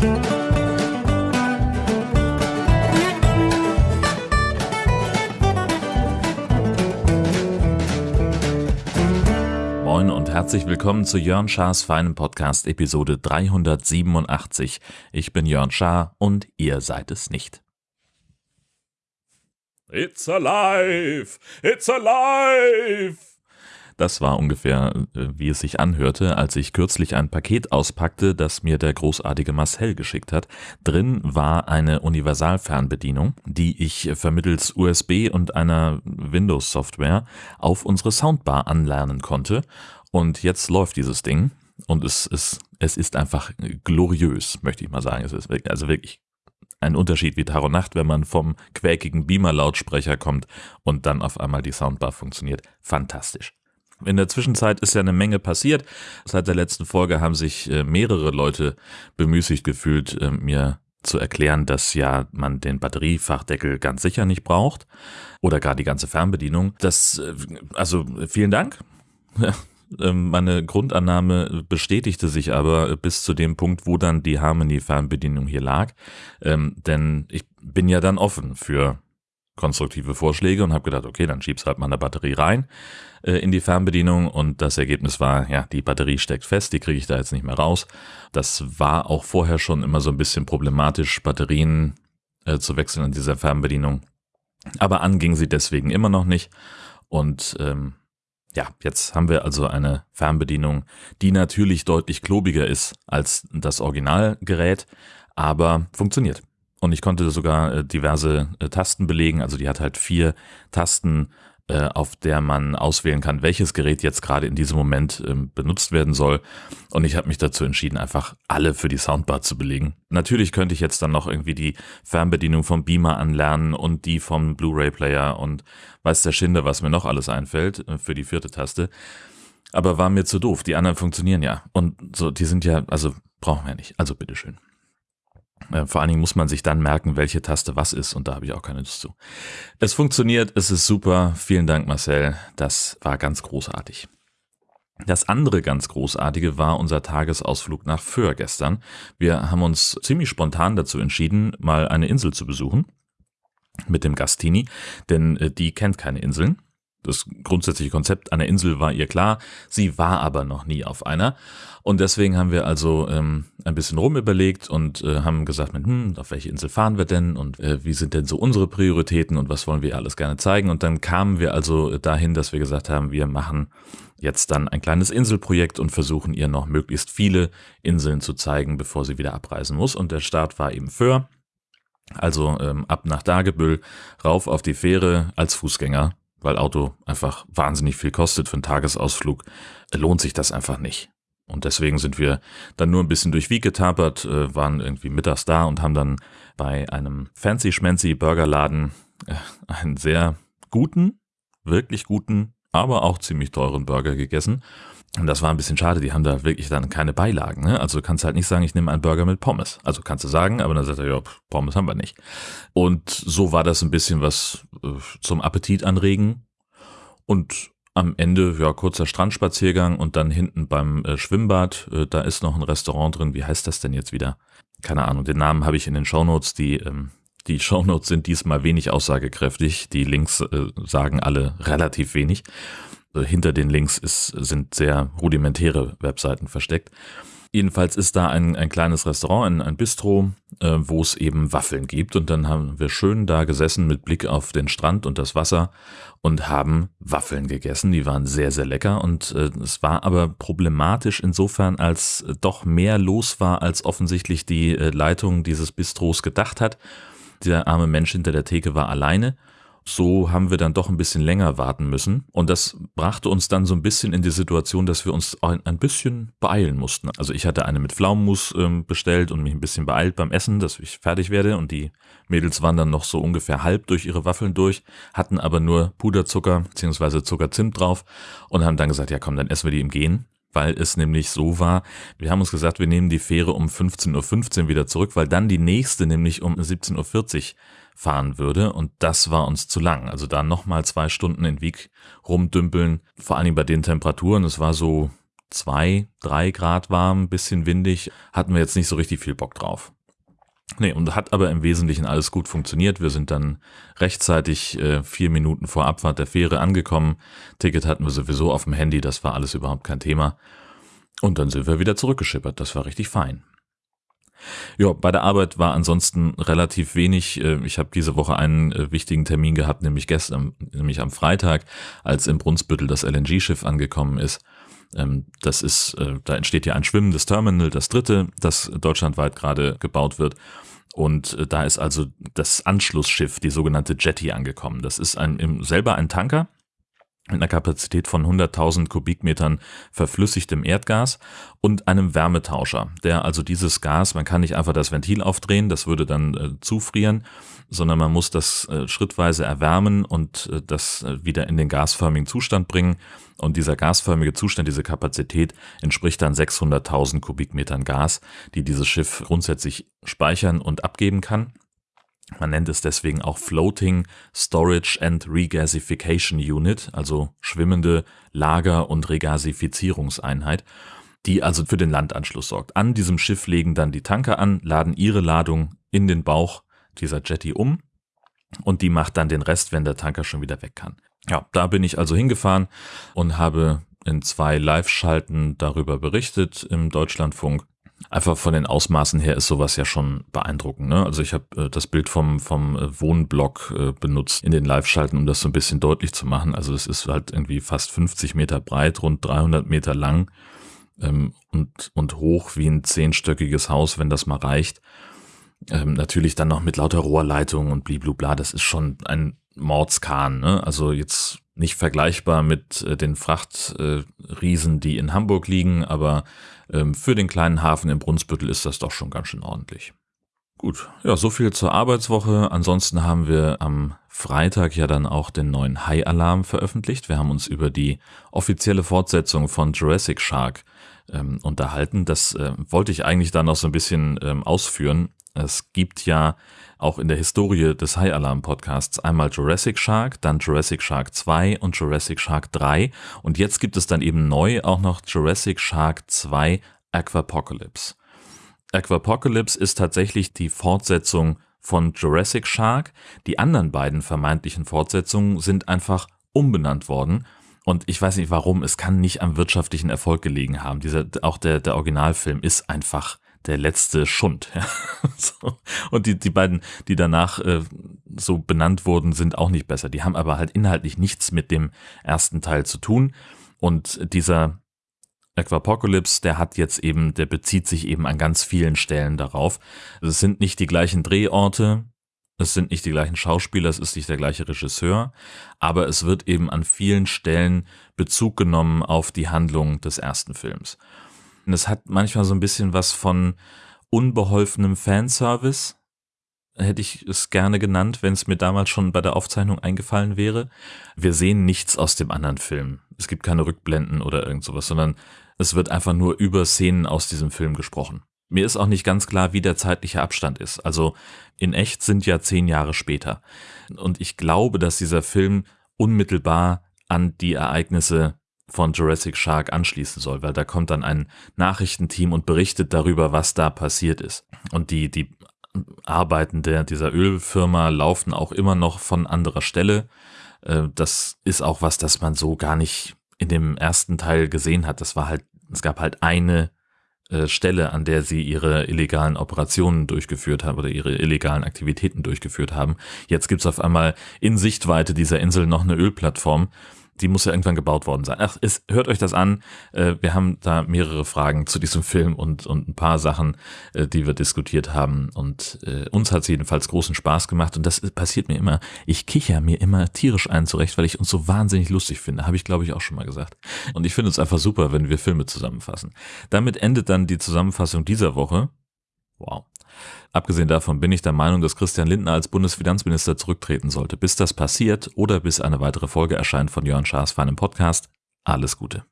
Moin und herzlich willkommen zu Jörn Schars feinem Podcast Episode 387. Ich bin Jörn Schaar und ihr seid es nicht. It's alive! It's alive! Das war ungefähr, äh, wie es sich anhörte, als ich kürzlich ein Paket auspackte, das mir der großartige Marcel geschickt hat. Drin war eine Universalfernbedienung, die ich vermittels USB und einer Windows-Software auf unsere Soundbar anlernen konnte. Und jetzt läuft dieses Ding und es ist, es ist einfach gloriös, möchte ich mal sagen. Es ist also wirklich ein Unterschied wie Tag und Nacht, wenn man vom quäkigen Beamer-Lautsprecher kommt und dann auf einmal die Soundbar funktioniert. Fantastisch. In der Zwischenzeit ist ja eine Menge passiert. Seit der letzten Folge haben sich äh, mehrere Leute bemüßigt gefühlt, äh, mir zu erklären, dass ja man den Batteriefachdeckel ganz sicher nicht braucht oder gar die ganze Fernbedienung. Das, äh, also vielen Dank. Ähm, meine Grundannahme bestätigte sich aber bis zu dem Punkt, wo dann die Harmony-Fernbedienung hier lag. Ähm, denn ich bin ja dann offen für konstruktive Vorschläge und habe gedacht, okay, dann schieb's halt mal eine Batterie rein äh, in die Fernbedienung und das Ergebnis war, ja, die Batterie steckt fest, die kriege ich da jetzt nicht mehr raus. Das war auch vorher schon immer so ein bisschen problematisch, Batterien äh, zu wechseln in dieser Fernbedienung. Aber anging sie deswegen immer noch nicht und ähm, ja, jetzt haben wir also eine Fernbedienung, die natürlich deutlich klobiger ist als das Originalgerät, aber funktioniert. Und ich konnte sogar äh, diverse äh, Tasten belegen. Also die hat halt vier Tasten, äh, auf der man auswählen kann, welches Gerät jetzt gerade in diesem Moment ähm, benutzt werden soll. Und ich habe mich dazu entschieden, einfach alle für die Soundbar zu belegen. Natürlich könnte ich jetzt dann noch irgendwie die Fernbedienung vom Beamer anlernen und die vom Blu-ray-Player und weiß der Schinde, was mir noch alles einfällt für die vierte Taste. Aber war mir zu doof. Die anderen funktionieren ja. Und so, die sind ja, also brauchen wir nicht. Also bitteschön. Äh, vor allen Dingen muss man sich dann merken, welche Taste was ist und da habe ich auch keine Lust zu. Es funktioniert, es ist super. Vielen Dank, Marcel. Das war ganz großartig. Das andere ganz großartige war unser Tagesausflug nach Föhr gestern. Wir haben uns ziemlich spontan dazu entschieden, mal eine Insel zu besuchen mit dem Gastini, denn äh, die kennt keine Inseln. Das grundsätzliche Konzept einer Insel war ihr klar, sie war aber noch nie auf einer. Und deswegen haben wir also ähm, ein bisschen rumüberlegt und äh, haben gesagt, hm, auf welche Insel fahren wir denn und äh, wie sind denn so unsere Prioritäten und was wollen wir alles gerne zeigen. Und dann kamen wir also dahin, dass wir gesagt haben, wir machen jetzt dann ein kleines Inselprojekt und versuchen ihr noch möglichst viele Inseln zu zeigen, bevor sie wieder abreisen muss. Und der Start war eben Föhr. Also ähm, ab nach Dagebüll, rauf auf die Fähre als Fußgänger weil Auto einfach wahnsinnig viel kostet für einen Tagesausflug, lohnt sich das einfach nicht. Und deswegen sind wir dann nur ein bisschen durch Wieg getapert, äh, waren irgendwie mittags da und haben dann bei einem fancy-schmancy Burgerladen äh, einen sehr guten, wirklich guten, aber auch ziemlich teuren Burger gegessen. Und das war ein bisschen schade, die haben da wirklich dann keine Beilagen. Ne? Also du kannst halt nicht sagen, ich nehme einen Burger mit Pommes. Also kannst du sagen, aber dann sagt er, ja, Pommes haben wir nicht. Und so war das ein bisschen was äh, zum Appetit anregen. Und am Ende, ja, kurzer Strandspaziergang und dann hinten beim äh, Schwimmbad, äh, da ist noch ein Restaurant drin. Wie heißt das denn jetzt wieder? Keine Ahnung, den Namen habe ich in den Shownotes. Die, ähm, die Shownotes sind diesmal wenig aussagekräftig. Die Links äh, sagen alle relativ wenig. Äh, hinter den Links ist, sind sehr rudimentäre Webseiten versteckt. Jedenfalls ist da ein, ein kleines Restaurant, ein, ein Bistro, äh, wo es eben Waffeln gibt. Und dann haben wir schön da gesessen mit Blick auf den Strand und das Wasser und haben Waffeln gegessen. Die waren sehr, sehr lecker. Und äh, es war aber problematisch insofern, als doch mehr los war, als offensichtlich die äh, Leitung dieses Bistros gedacht hat. Der arme Mensch hinter der Theke war alleine so haben wir dann doch ein bisschen länger warten müssen. Und das brachte uns dann so ein bisschen in die Situation, dass wir uns ein bisschen beeilen mussten. Also ich hatte eine mit Pflaumenmus ähm, bestellt und mich ein bisschen beeilt beim Essen, dass ich fertig werde. Und die Mädels waren dann noch so ungefähr halb durch ihre Waffeln durch, hatten aber nur Puderzucker bzw. Zuckerzimt drauf und haben dann gesagt, ja komm, dann essen wir die im Gehen weil es nämlich so war, wir haben uns gesagt, wir nehmen die Fähre um 15.15 Uhr wieder zurück, weil dann die nächste nämlich um 17.40 Uhr fahren würde und das war uns zu lang. Also da nochmal zwei Stunden in Wieg rumdümpeln, vor allem bei den Temperaturen, es war so zwei, drei Grad warm, bisschen windig, hatten wir jetzt nicht so richtig viel Bock drauf. Nee, und hat aber im Wesentlichen alles gut funktioniert. Wir sind dann rechtzeitig äh, vier Minuten vor Abfahrt der Fähre angekommen. Ticket hatten wir sowieso auf dem Handy, das war alles überhaupt kein Thema. Und dann sind wir wieder zurückgeschippert, das war richtig fein. Ja, bei der Arbeit war ansonsten relativ wenig. Äh, ich habe diese Woche einen äh, wichtigen Termin gehabt, nämlich gestern, nämlich am Freitag, als in Brunsbüttel das LNG-Schiff angekommen ist. Ähm, das ist, äh, da entsteht ja ein schwimmendes Terminal, das dritte, das deutschlandweit gerade gebaut wird. Und da ist also das Anschlussschiff, die sogenannte Jetty, angekommen. Das ist ein, selber ein Tanker, mit einer Kapazität von 100.000 Kubikmetern verflüssigtem Erdgas und einem Wärmetauscher, der also dieses Gas, man kann nicht einfach das Ventil aufdrehen, das würde dann äh, zufrieren, sondern man muss das äh, schrittweise erwärmen und äh, das äh, wieder in den gasförmigen Zustand bringen. Und dieser gasförmige Zustand, diese Kapazität entspricht dann 600.000 Kubikmetern Gas, die dieses Schiff grundsätzlich speichern und abgeben kann. Man nennt es deswegen auch Floating Storage and Regasification Unit, also schwimmende Lager- und Regasifizierungseinheit, die also für den Landanschluss sorgt. An diesem Schiff legen dann die Tanker an, laden ihre Ladung in den Bauch dieser Jetty um und die macht dann den Rest, wenn der Tanker schon wieder weg kann. Ja, da bin ich also hingefahren und habe in zwei Live-Schalten darüber berichtet im Deutschlandfunk Einfach von den Ausmaßen her ist sowas ja schon beeindruckend. Ne? Also ich habe äh, das Bild vom, vom äh, Wohnblock äh, benutzt in den Live-Schalten, um das so ein bisschen deutlich zu machen. Also es ist halt irgendwie fast 50 Meter breit, rund 300 Meter lang ähm, und, und hoch wie ein zehnstöckiges Haus, wenn das mal reicht. Ähm, natürlich dann noch mit lauter Rohrleitungen und bliblubla. Das ist schon ein Mordskahn. Ne? Also jetzt nicht vergleichbar mit äh, den Frachtriesen, äh, die in Hamburg liegen, aber ähm, für den kleinen Hafen in Brunsbüttel ist das doch schon ganz schön ordentlich. Gut, ja, so viel zur Arbeitswoche. Ansonsten haben wir am Freitag ja dann auch den neuen High-Alarm veröffentlicht. Wir haben uns über die offizielle Fortsetzung von Jurassic Shark ähm, unterhalten. Das äh, wollte ich eigentlich dann noch so ein bisschen ähm, ausführen. Es gibt ja auch in der Historie des High Alarm Podcasts einmal Jurassic Shark, dann Jurassic Shark 2 und Jurassic Shark 3 und jetzt gibt es dann eben neu auch noch Jurassic Shark 2 Aquapocalypse. Aquapocalypse ist tatsächlich die Fortsetzung von Jurassic Shark. Die anderen beiden vermeintlichen Fortsetzungen sind einfach umbenannt worden. Und ich weiß nicht warum, es kann nicht am wirtschaftlichen Erfolg gelegen haben. Dieser, auch der, der Originalfilm ist einfach der letzte Schund. Ja. so. Und die, die beiden, die danach äh, so benannt wurden, sind auch nicht besser. Die haben aber halt inhaltlich nichts mit dem ersten Teil zu tun. Und dieser Aquapocalypse, der hat jetzt eben, der bezieht sich eben an ganz vielen Stellen darauf. Es sind nicht die gleichen Drehorte, es sind nicht die gleichen Schauspieler, es ist nicht der gleiche Regisseur, aber es wird eben an vielen Stellen Bezug genommen auf die Handlung des ersten Films. Und es hat manchmal so ein bisschen was von unbeholfenem Fanservice. Hätte ich es gerne genannt, wenn es mir damals schon bei der Aufzeichnung eingefallen wäre. Wir sehen nichts aus dem anderen Film. Es gibt keine Rückblenden oder irgend sowas, sondern es wird einfach nur über Szenen aus diesem Film gesprochen. Mir ist auch nicht ganz klar, wie der zeitliche Abstand ist. Also in echt sind ja zehn Jahre später. Und ich glaube, dass dieser Film unmittelbar an die Ereignisse von Jurassic Shark anschließen soll, weil da kommt dann ein Nachrichtenteam und berichtet darüber, was da passiert ist. Und die, die Arbeiten der, dieser Ölfirma laufen auch immer noch von anderer Stelle. Äh, das ist auch was, das man so gar nicht in dem ersten Teil gesehen hat. Das war halt, es gab halt eine äh, Stelle, an der sie ihre illegalen Operationen durchgeführt haben oder ihre illegalen Aktivitäten durchgeführt haben. Jetzt gibt's auf einmal in Sichtweite dieser Insel noch eine Ölplattform die muss ja irgendwann gebaut worden sein. Ach, es, hört euch das an. Äh, wir haben da mehrere Fragen zu diesem Film und, und ein paar Sachen, äh, die wir diskutiert haben. Und äh, uns hat es jedenfalls großen Spaß gemacht. Und das passiert mir immer. Ich kicher mir immer tierisch ein zurecht, weil ich uns so wahnsinnig lustig finde. Habe ich, glaube ich, auch schon mal gesagt. Und ich finde es einfach super, wenn wir Filme zusammenfassen. Damit endet dann die Zusammenfassung dieser Woche. Wow. Abgesehen davon bin ich der Meinung, dass Christian Lindner als Bundesfinanzminister zurücktreten sollte. Bis das passiert oder bis eine weitere Folge erscheint von Jörn Schaas feinem Podcast, alles Gute.